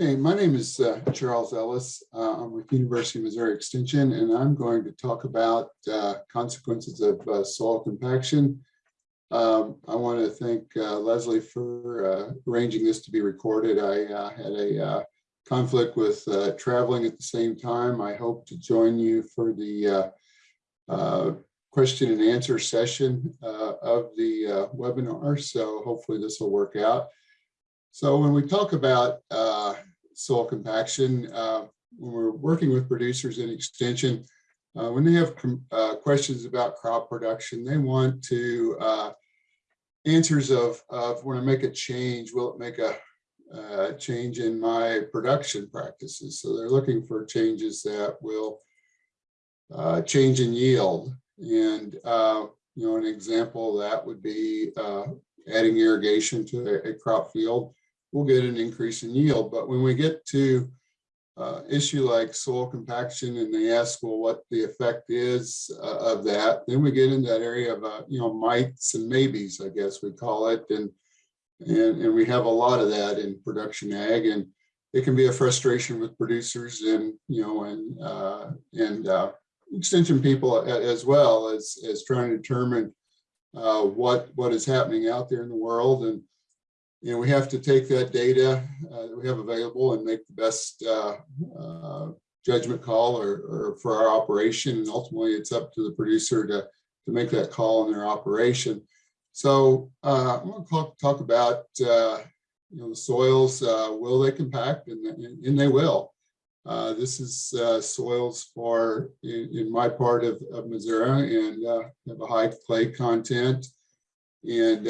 Okay, my name is uh, Charles Ellis. Uh, I'm with University of Missouri Extension, and I'm going to talk about uh, consequences of uh, soil compaction. Um, I want to thank uh, Leslie for uh, arranging this to be recorded. I had a conflict with traveling at the same time. I hope to join you for the question and answer session of the webinar. So hopefully this will work out. So when we talk about uh, soil compaction, uh, when we're working with producers in extension, uh, when they have uh, questions about crop production, they want to uh, answers of, of when I make a change, will it make a uh, change in my production practices? So they're looking for changes that will change in yield. And, you know, an example that would be adding irrigation to a, a crop field we'll get an increase in yield. But when we get to uh, issue like soil compaction and they ask, well, what the effect is uh, of that, then we get in that area of, uh, you know, mights and maybes, I guess we call it. And, and, and we have a lot of that in production ag and it can be a frustration with producers and, you know, and, uh, and uh, extension people as well as, as trying to determine uh, what, what is happening out there in the world. And you know, we have to take that data uh, that we have available and make the best uh, uh, judgment call or, or, for our operation. And ultimately, it's up to the producer to, to make that call in their operation. So uh, I'm going to talk, talk about, uh, you know, the soils, uh, will they compact? And, and, they will. this is soils for, in, in, my part of, of Missouri, and have a high clay content. And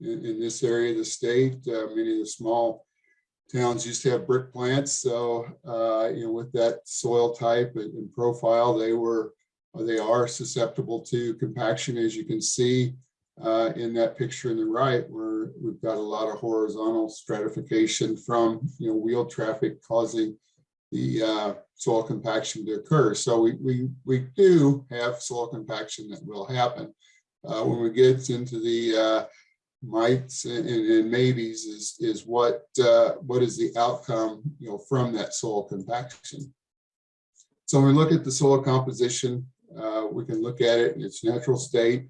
in, in this area of the state. Uh, many of the small towns used to have brick plants. So, uh, you know, with that soil type and, profile, they were, they are susceptible to compaction, as you can see uh, in that picture in the right, where we've got a lot of horizontal stratification from, you know, wheel traffic causing the uh, soil compaction to occur. So we, we, we do have soil compaction that will happen. Uh, when we get into the mights and, and maybes is is what uh, what is the outcome you know from that soil compaction. So when we look at the soil composition, uh, we can look at it in its natural state.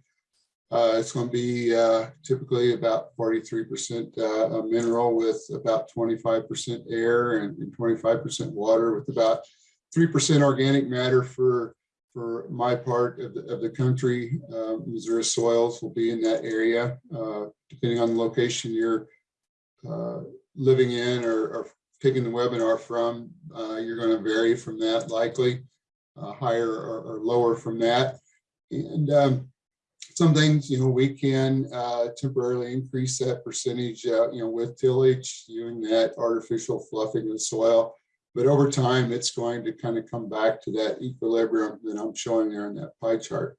Uh, it's going to be uh, typically about 43% uh, mineral with about 25% air and 25% water with about 3% organic matter for for my part of the, of the country, uh, Missouri soils will be in that area, uh, depending on the location you're uh, living in or, or, taking the webinar from, uh, you're going to vary from that likely, uh, higher or, or, lower from that. And um, some things, you know, we can uh, temporarily increase that percentage, you know, with tillage, doing that artificial fluffing of the soil but over time, it's going to kind of come back to that equilibrium that I'm showing there in that pie chart.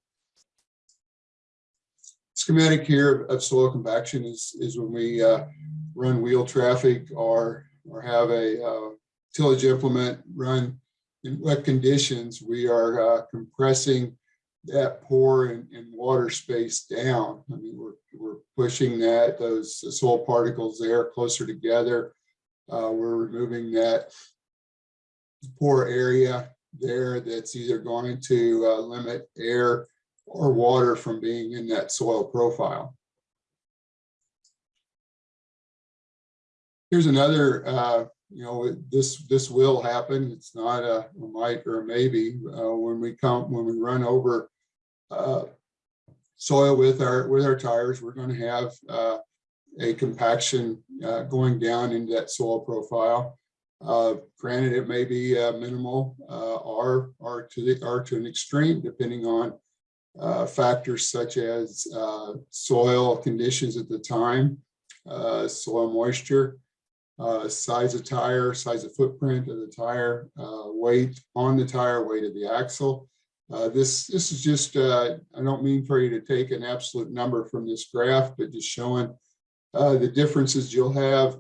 Schematic here of soil compaction is, is when we uh, run wheel traffic or, or have a uh, tillage implement run in wet conditions, we are uh, compressing that pore and, and, water space down. I mean, we're, we're pushing that, those soil particles there closer together. Uh, we're removing that pore area there that's either going to uh, limit air or water from being in that soil profile. Here's another, uh, you know, this this will happen. It's not a, a might or a maybe. Uh, when we come, when we run over uh, soil with our with our tires, we're going to have uh, a compaction uh, going down into that soil profile. Uh, granted, it may be uh, minimal uh, or, or, to the, or to an extreme, depending on uh, factors such as uh, soil conditions at the time, uh, soil moisture, size of tire, size of footprint of the tire, weight on the tire, weight of the axle. this, this is just, I don't mean for you to take an absolute number from this graph, but just showing the differences you'll have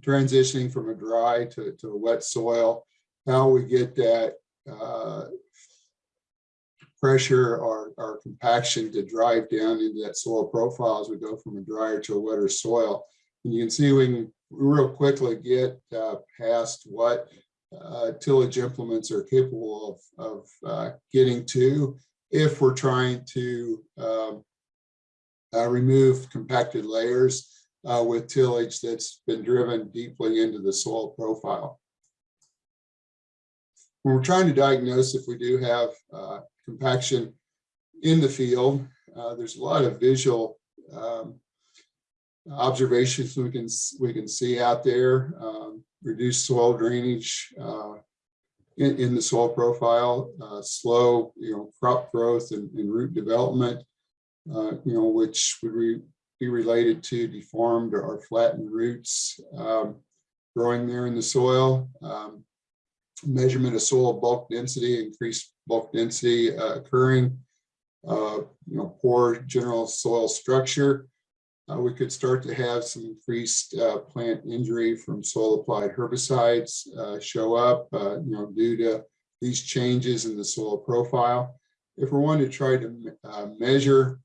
transitioning from a dry to, to a wet soil, how we get that uh, pressure or, or compaction to drive down into that soil profile as we go from a drier to a wetter soil. And you can see we can real quickly get uh, past what uh, tillage implements are capable of, of uh, getting to if we're trying to um, uh, remove compacted layers uh, with tillage that's been driven deeply into the soil profile. When we're trying to diagnose if we do have uh, compaction in the field, uh, there's a lot of visual um, observations we can we can see out there. Um, reduced soil drainage uh, in, in the soil profile, uh, slow, you know, crop growth and, and root development, uh, you know, which would be related to deformed or flattened roots um, growing there in the soil. Um, measurement of soil bulk density, increased bulk density uh, occurring, uh, you know, poor general soil structure. Uh, we could start to have some increased uh, plant injury from soil applied herbicides uh, show up, uh, you know, due to these changes in the soil profile. If we're wanting to try to measure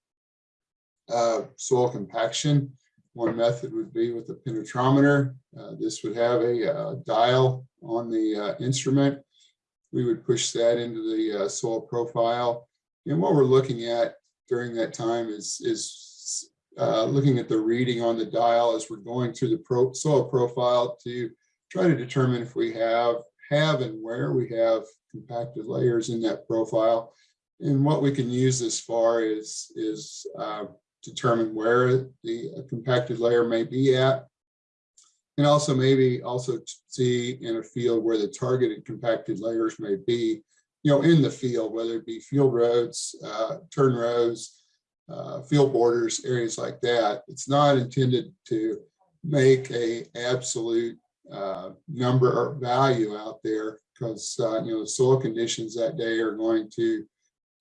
uh, soil compaction, one method would be with a penetrometer. this would have a, dial on the instrument. We would push that into the soil profile. And what we're looking at during that time is, is uh, looking at the reading on the dial as we're going through the pro soil profile to try to determine if we have have and where we have compacted layers in that profile. And what we can use as far is, is uh, determine where the compacted layer may be at. And also maybe also see in a field where the targeted compacted layers may be, you know, in the field, whether it be field roads, uh, turn rows, uh, field borders, areas like that. It's not intended to make a absolute uh, number or value out there because uh, you know the soil conditions that day are going to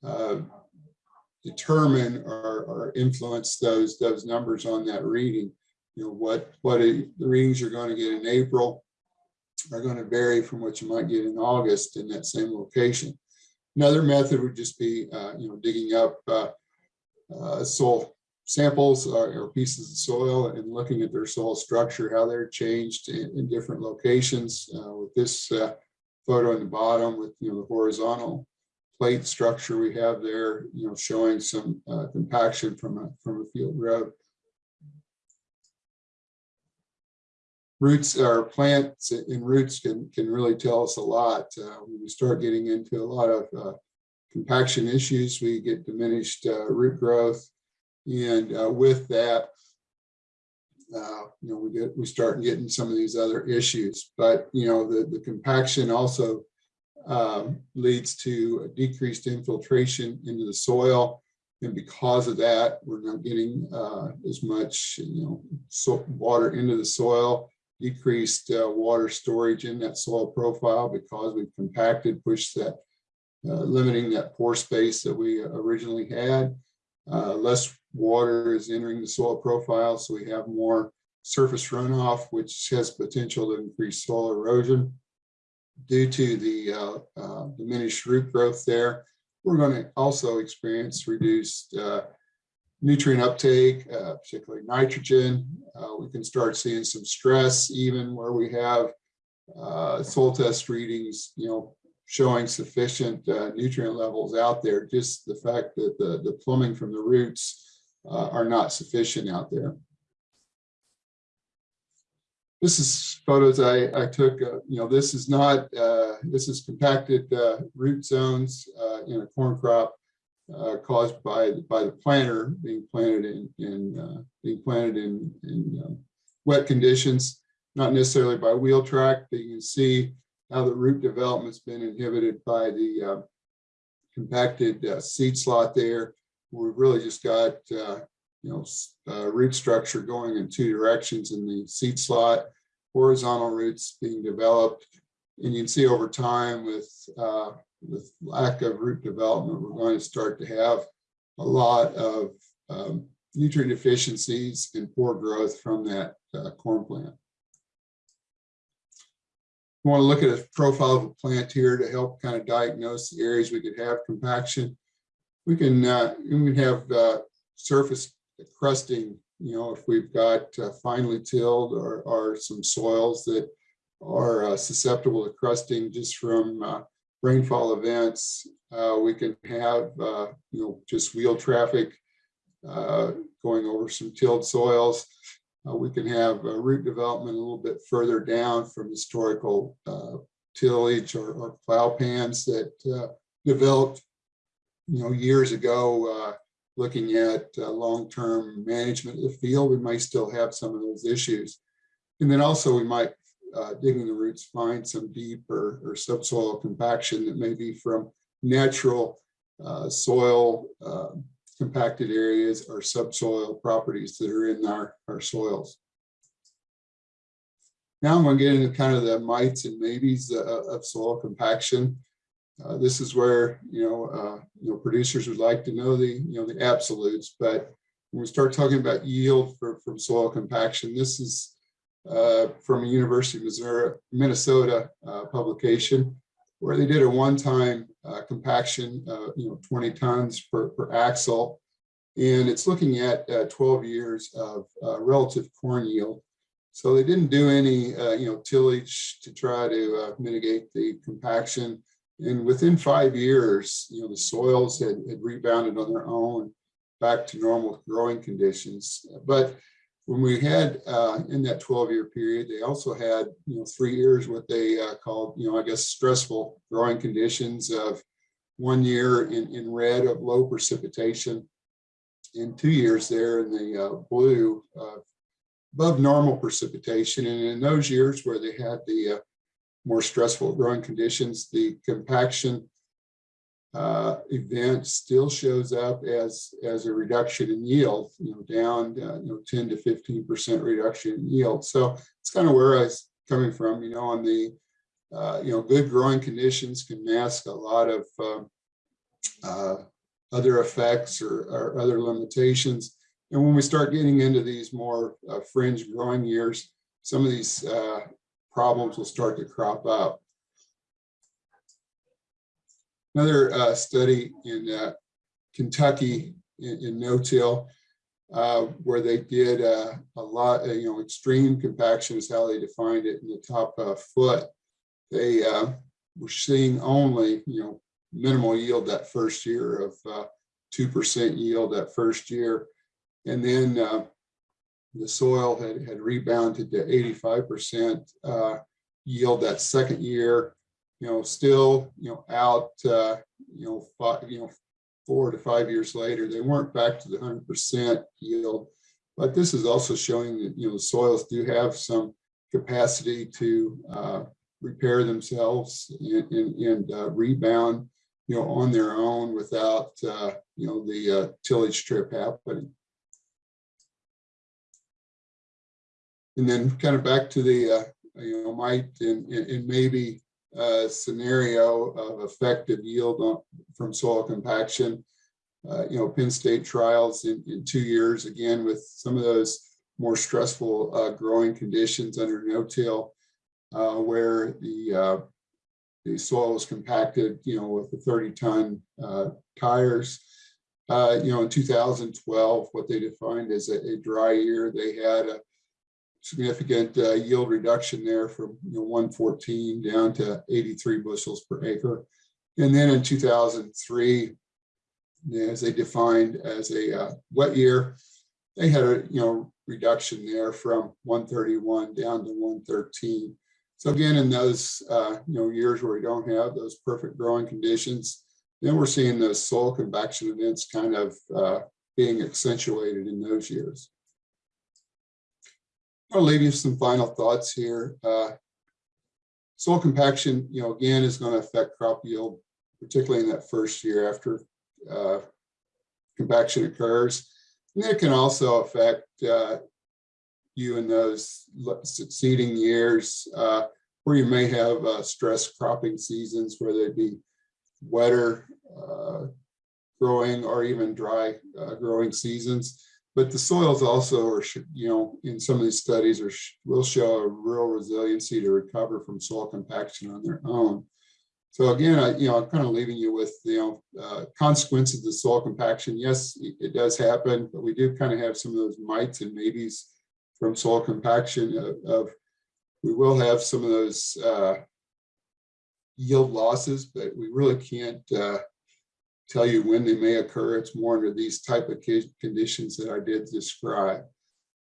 uh, determine or, or, influence those those numbers on that reading. You know what what the readings you're going to get in April are going to vary from what you might get in August in that same location. Another method would just be uh, you know digging up uh, uh, soil samples or, or, pieces of soil and looking at their soil structure, how they're changed in, in different locations. Uh, with this uh, photo in the bottom with you know the horizontal plate structure we have there, you know, showing some uh, compaction from a from a field road. Roots or plants in roots can can really tell us a lot uh, when we start getting into a lot of uh, compaction issues, we get diminished uh, root growth. And uh, with that, uh, you know, we get we start getting some of these other issues. But you know, the the compaction also um, leads to decreased infiltration into the soil, and because of that, we're not getting uh, as much you know so water into the soil. Decreased uh, water storage in that soil profile because we've compacted, pushed that uh, limiting that pore space that we originally had. Uh, less water is entering the soil profile, so we have more surface runoff, which has potential to increase soil erosion. Due to the uh, uh diminished root growth there, we're going to also experience reduced uh, nutrient uptake, uh, particularly nitrogen. we can start seeing some stress even where we have soil test readings, you know, showing sufficient uh, nutrient levels out there, just the fact that the, the plumbing from the roots uh, are not sufficient out there. This is photos I, I took, uh, you know, this is not, uh, this is compacted uh, root zones uh, in a corn crop caused by, by the planter being planted in, in being planted in, in um, wet conditions, not necessarily by wheel track, but you can see how the root development's been inhibited by the uh, compacted uh, seed slot there. We've really just got, uh, you know, uh, root structure going in two directions in the seed slot, horizontal roots being developed. And you can see over time with, uh, with lack of root development, we're going to start to have a lot of um, nutrient deficiencies and poor growth from that uh, corn plant. We want to look at a profile of a plant here to help kind of diagnose the areas we could have compaction. We can uh, we can have uh, surface crusting you know, if we've got uh, finely tilled or, or some soils that are uh, susceptible to crusting just from uh, rainfall events, uh, we can have, uh, you know, just wheel traffic uh, going over some tilled soils. We can have root development a little bit further down from historical tillage or, or plow pans that developed, you know, years ago, looking at uh, long-term management of the field, we might still have some of those issues. And then also we might, uh, digging the roots, find some deep or, or subsoil compaction that may be from natural uh, soil uh, compacted areas or subsoil properties that are in our, our soils. Now I'm going to get into kind of the mights and maybes uh, of soil compaction. Uh, this is where, you know, uh, you know, producers would like to know the, you know, the absolutes, but when we start talking about yield for, from soil compaction, this is uh, from a University of Missouri, Minnesota uh, publication, where they did a one-time uh, compaction, you know, 20 tons per, per axle. And it's looking at uh, 12 years of relative corn yield. So they didn't do any, you know, tillage to try to mitigate the compaction. And within five years, you know, the soils had, had rebounded on their own back to normal growing conditions. But when we had uh, in that 12 year period, they also had, you know, three years what they uh, called, you know, I guess stressful growing conditions of one year in, in red of low precipitation and two years there in the uh, blue above normal precipitation. And in those years where they had the uh, more stressful growing conditions, the compaction uh, event still shows up as as a reduction in yield, you know, down uh, you know 10 to 15 percent reduction in yield. So it's kind of where I was coming from, you know, on the uh, you know good growing conditions can mask a lot of um, uh, other effects or, or, other limitations. And when we start getting into these more uh, fringe growing years, some of these uh, problems will start to crop up. Another uh, study in uh, Kentucky in, in no-till, uh, where they did uh, a lot, uh, you know, extreme compaction is how they defined it in the top uh, foot. They were seeing only, you know, minimal yield that first year of 2% yield that first year. And then the soil had, had rebounded to 85% yield that second year you know, still, you know, out, uh, you know, five, you know, four to five years later, they weren't back to the hundred percent yield. But this is also showing that, you know, soils do have some capacity to uh, repair themselves and, and, and uh, rebound, you know, on their own without, uh, you know, the uh, tillage trip happening. And then kind of back to the, uh, you know, might and, and maybe uh, scenario of effective yield on, from soil compaction. Uh, you know, Penn State trials in, in two years, again, with some of those more stressful uh, growing conditions under no-till, uh, where the uh, the soil was compacted, you know, with the 30 ton uh, tires. you know, in 2012, what they defined as a, a dry year, they had a significant uh, yield reduction there from you know, 114 down to 83 bushels per acre. And then in 2003, as they defined as a uh, wet year, they had a you know reduction there from 131 down to 113. So again, in those uh, you know years where we don't have those perfect growing conditions, then we're seeing those soil compaction events kind of uh, being accentuated in those years. I'll leave you some final thoughts here. Uh, soil compaction, you know, again, is going to affect crop yield, particularly in that first year after uh, compaction occurs. And it can also affect uh, you in those succeeding years uh, where you may have uh, stress cropping seasons where they'd be wetter uh, growing or even dry growing seasons. But the soils also are, you know, in some of these studies are will show a real resiliency to recover from soil compaction on their own. So again, I, you know, I'm kind of leaving you with, you know, uh, consequences of the soil compaction. Yes, it it does happen, but we do kind of have some of those mights and maybes from soil compaction of, of we will have some of those uh, yield losses, but we really can't uh, tell you when they may occur. It's more under these type of conditions that I did describe.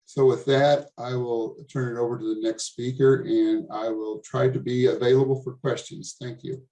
So with that, I will turn it over to the next speaker and I will try to be available for questions. Thank you.